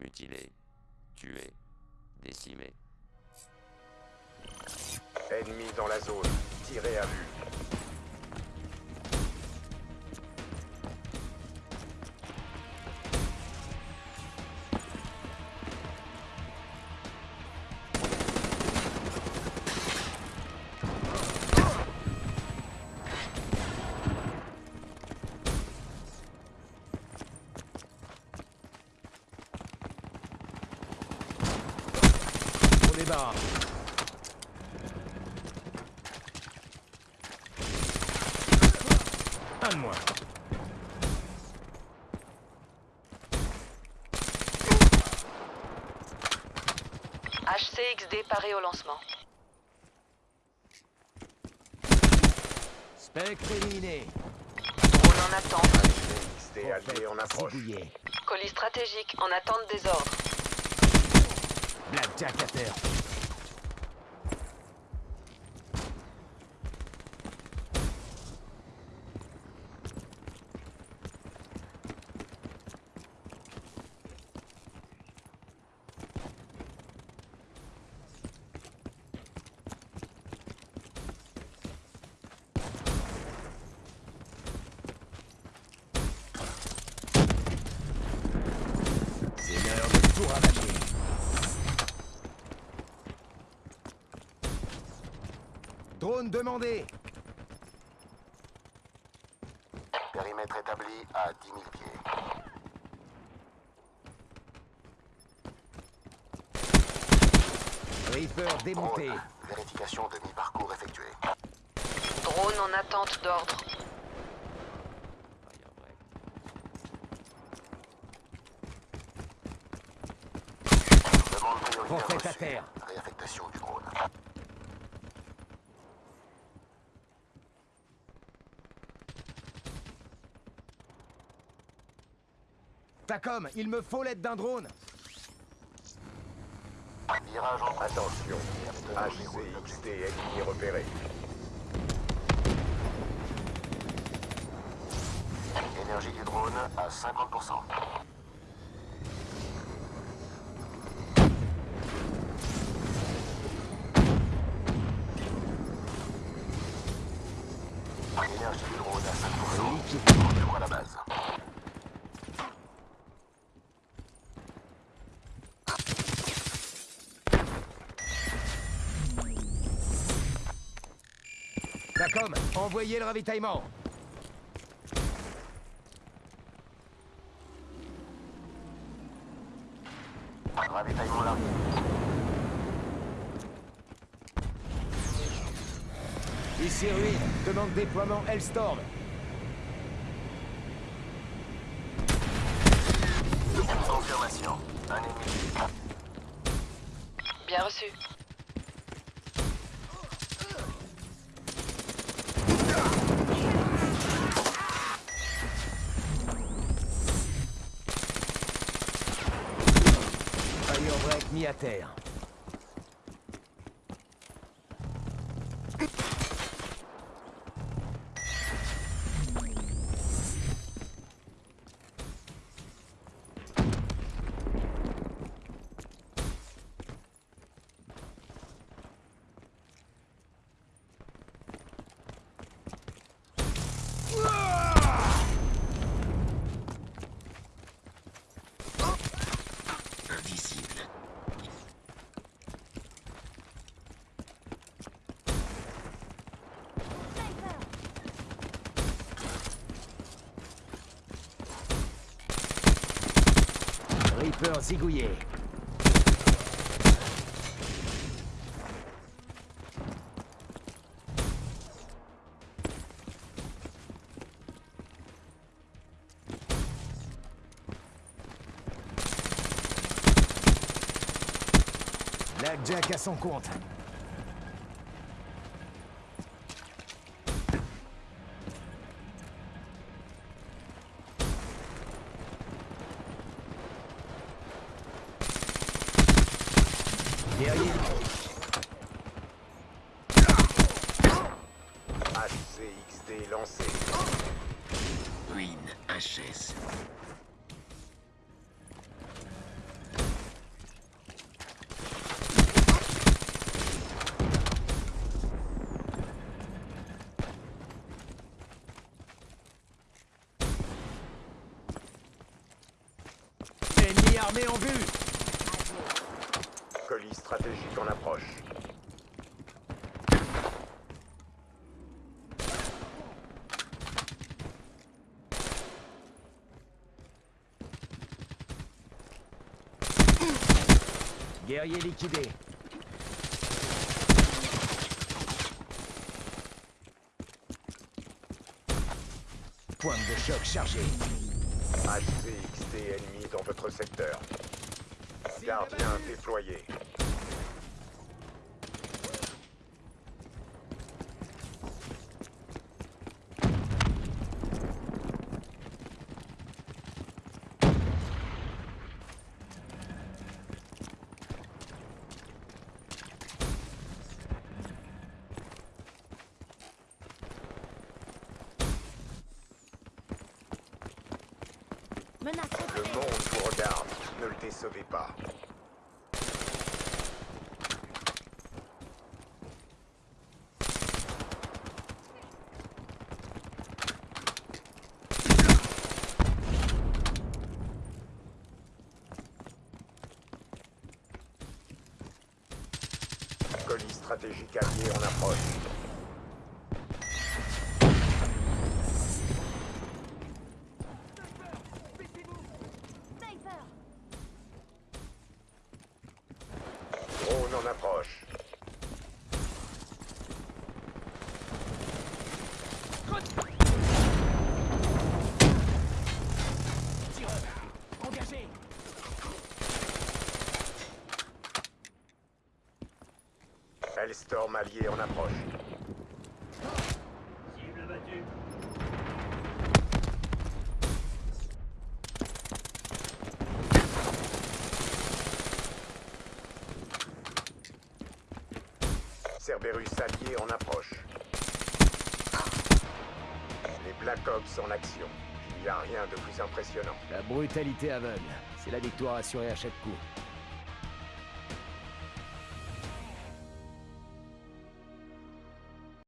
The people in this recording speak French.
mutilé, tué, décimé. Ennemi dans la zone. Tirez à vue. On débarque. Un de moins. HCXD paré au lancement. Spectre éliminé. Drone en attente. XD allié en approche. Colis stratégique en attente des ordres. Blackjack à terre. C'est l'heure de tout ravager. Drone demandé. Périmètre établi à 10 000 pieds. Reaper démonté. Drone. Vérification de mi-parcours effectuée. Drone en attente d'ordre. Demande prioritaire à terre. Réaffectation du drone. Tacom, il me faut l'aide d'un drone. Virage en Attention. HCXD ennemi repéré. Énergie du drone à 50%. Énergie du drone à 5%. Retour à la base. Tacom, envoyez le ravitaillement. Ravitaillement largué. Ici Ruin, demande déploiement Hellstorm. Confirmation. Un ennemi. Bien reçu. À terre. Reaper zigouillé. Blackjack à son compte. ACXD lancé. HS. Ennemi armé en vue Colis stratégique en approche. Guerrier liquidé. Pointe de choc chargée. HCXD ennemi dans votre secteur. Gardien déployé. Le monde vous regarde. Ne le décevez pas. Colis stratégique allié en approche. Sniper. Drone en approche. Engagé Hellstorm allié en approche. Cerberus allié en approche. Les Black Ops en action. Il n'y a rien de plus impressionnant. La brutalité aveugle. C'est la victoire assurée à chaque coup.